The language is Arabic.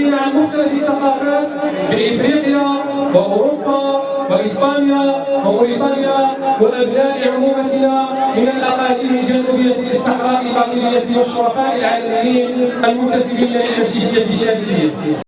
عن مختلف الثقافات بافريقيا واوروبا واسبانيا وموريتانيا وابناء عمومتنا من الاقاليم الجنوبيه الصحراء الباطنيه والشرفاء العالميين المنتسبين إلى الشيشيه الشرقية